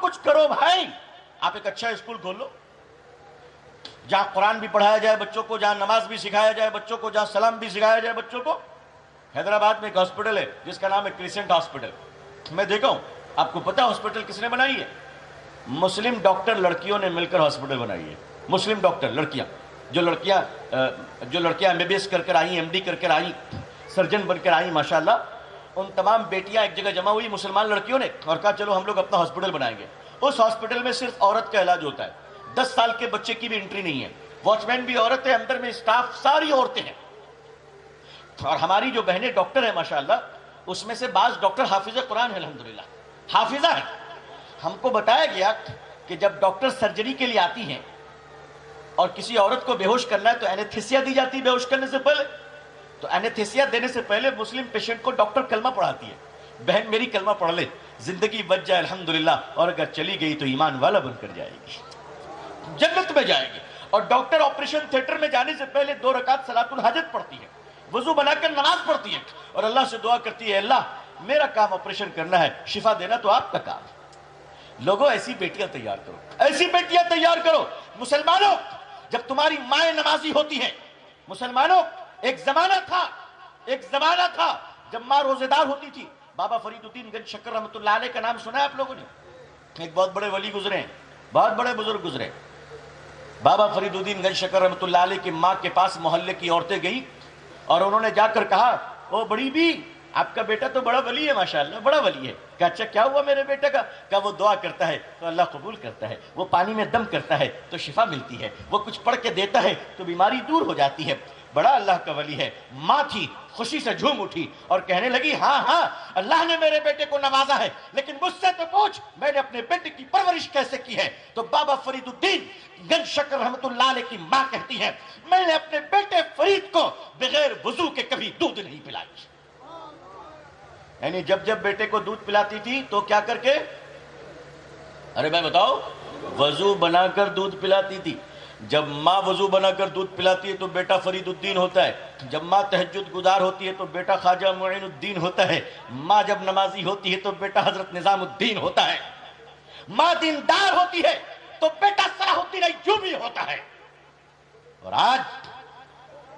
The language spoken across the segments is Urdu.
کچھ کرو بھائی۔ آپ ایک اچھا اسکول کھول لو۔ جہاں قرآن بھی پڑھایا جائے بچوں کو، جہاں نماز بھی سکھایا جائے بچوں کو، جہاں سلام بھی سکھایا جائے بچوں کو، حیدرآباد میں ایک ہاسپٹل ہے، جس کا نام ہے کریسنٹ ہاسپٹل میں دیکھا ہوں، آپ کو پتا ہاسپٹل کس نے بنائی ہے؟ مسلم ڈاکٹر لڑکیوں نے مل کر ہاسپٹل بنائی ہے۔ مسلم ڈاکٹر، لڑکیاں۔ جو لڑکیاں جو لڑکیاں ایم بی بی ایس کر کر آئیں ایم ڈی کر کر آئیں سرجن بن کر آئیں، ماشاءاللہ ان تمام بیٹیاں ایک جگہ جمع ہوئی مسلمان لڑکیوں نے اور کہا چلو ہم لوگ اپنا ہاسپٹل بنائیں گے۔ اس ہاسپٹل میں صرف عورت کا علاج ہوتا ہے۔ دس سال کے بچے کی بھی انٹری نہیں ہے۔ واچ مین بھی عورت ہے، اندر میں اسٹاف ساری عورتیں ہیں۔ اور ہماری جو بہنیں ڈاکٹر ہیں، ماشاءاللہ، اس میں سے بعض ڈاکٹر حافظ قرآن ہے الحمدللہ۔ حافظہ ہے ہم کو بتایا گیا کہ جب ڈاکٹر سرجری کے لیے آتی ہیں اور کسی عورت کو بے ہوش کرنا ہے تو اینیتھیسیا دی جاتی ہے بے ہوش کرنے سے پہلے۔ تو اینیتھیسیا دینے سے پہلے مسلم پیشنٹ کو ڈاکٹر کلمہ پڑھاتی ہے۔ بہن میری کلمہ پڑھ لے، زندگی بچ جائے الحمدللہ، اور اگر چلی گئی تو ایمان والا بن کر جائے گی۔ جنت میں جائے گی۔ اور ڈاکٹر آپریشن تھیٹر میں جانے سے پہلے دو رکعت صلاۃ الحاجت پڑھتی ہے۔ وضو بنا کر نماز پڑھتی ہے۔ اور اللہ سے دعا کرتی ہے، اللہ، میرا کام آپریشن کرنا ہے، شفا دینا تو آپ کا کام۔ لوگوں ایسی بیٹیاں تیار کرو۔ ایسی بیٹیاں تیار کرو۔ مسلمانوں، جب تمہاری مائیں نمازی ہوتی ہیں، مسلمانوں ایک زمانہ تھا، ایک زمانہ تھا جب ماں روزے دار ہوتی تھی۔ بابا فرید الدین گنج شکر رحمۃ اللہ علیہ کا نام سنا ہے آپ لوگوں نے؟ ایک بہت بڑے ولی گزرے ہیں، بہت بڑے بزرگ گزرے بابا فرید الدین گنج شکر رحمۃ اللہ علیہ کی ماں کے پاس محلے کی عورتیں گئی اور انہوں نے جا کر کہا، او بڑی بھی آپ کا بیٹا تو بڑا ولی ہے، ماشاءاللہ بڑا ولی ہے۔ کہ اچھا کیا ہوا میرے بیٹے کا؟ کہ وہ دعا کرتا ہے، تو اللہ قبول کرتا ہے، وہ پانی میں دم کرتا ہے، تو شفا ملتی ہے، وہ کچھ پڑھ کے دیتا ہے، تو بیماری دور ہو جاتی ہے۔ بڑا اللہ کا ولی ہے۔ ماں تھی، خوشی سے جھوم اٹھی اور کہنے لگی ہاں ہاں اللہ نے میرے بیٹے کو نوازا ہے، لیکن مجھ سے تو پوچھ، میں نے اپنے بیٹے کی پرورش کیسے کی ہے؟ تو بابا فرید الدین گنج شکر رحمت اللہ علیہ کی ماں کہتی ہے میں نے اپنے بیٹے فرید کو بغیر وضو کے کبھی دودھ نہیں پلائی۔ یعنی جب جب بیٹے کو دودھ پلاتی تھی تو کیا کر کے؟ ارے میں بتاؤ، وضو بنا کر دودھ پلاتی تھی۔ جب ماں وضو بنا کر دودھ پلاتی ہے تو بیٹا فرید الدین ہوتا ہے۔ جب ماں تہجد گزار ہوتی ہے تو بیٹا خواجہ معین الدین ہوتا ہے۔ ماں جب نمازی ہوتی ہے تو بیٹا حضرت نظام الدین ہوتا ہے۔ ماں دیندار ہوتی ہے تو بیٹا صلاح الدین ایوبی ہوتا ہے۔ اور آج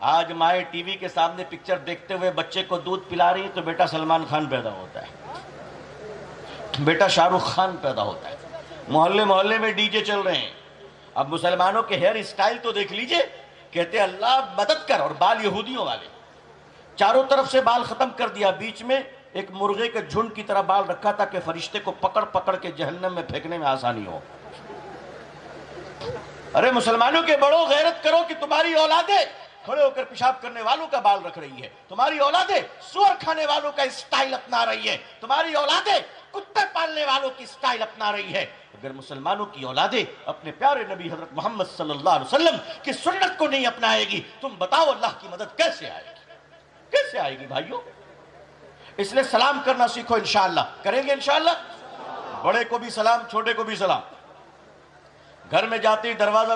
آج مائیں ٹی وی کے سامنے پکچر دیکھتے ہوئے بچے کو دودھ پلا رہی تو بیٹا سلمان خان پیدا ہوتا ہے۔ بیٹا شاہ رخ خان پیدا ہوتا ہے۔ محلے محلے میں ڈی جے چل رہے ہیں۔ اب مسلمانوں کے ہیئر اسٹائل تو دیکھ لیجیے، کہتے اللہ مدد کر، اور بال یہودیوں والے۔ چاروں طرف سے بال ختم کر دیا، بیچ میں ایک مرغے کے جھنڈ کی طرح بال رکھا تھا کہ فرشتے کو پکڑ پکڑ کے جہنم میں پھینکنے میں آسانی ہو۔ ارے مسلمانوں کے بڑوں، غیرت کرو کہ تمہاری اولادیں کھڑے ہو کر پیشاب کرنے والوں کا بال رکھ رہی ہے۔ تمہاری اولادیں سور کھانے والوں کا اسٹائل اپنا رہی ہے۔ تمہاری اولادیں کتے پالنے والوں کی اسٹائل اپنا رہی ہے۔ اگر مسلمانوں کی اولادیں اپنے پیارے نبی حضرت محمد صلی اللہ علیہ وسلم کی سنت کو نہیں اپنائے گی، تم بتاؤ اللہ کی مدد کیسے آئے گی؟ کیسے آئے گی بھائیوں اس لیے سلام کرنا سیکھو انشاءاللہ۔ کریں گے انشاءاللہ؟ بڑے کو بھی سلام، چھوٹے کو بھی سلام۔ گھر میں جاتے ہی دروازہ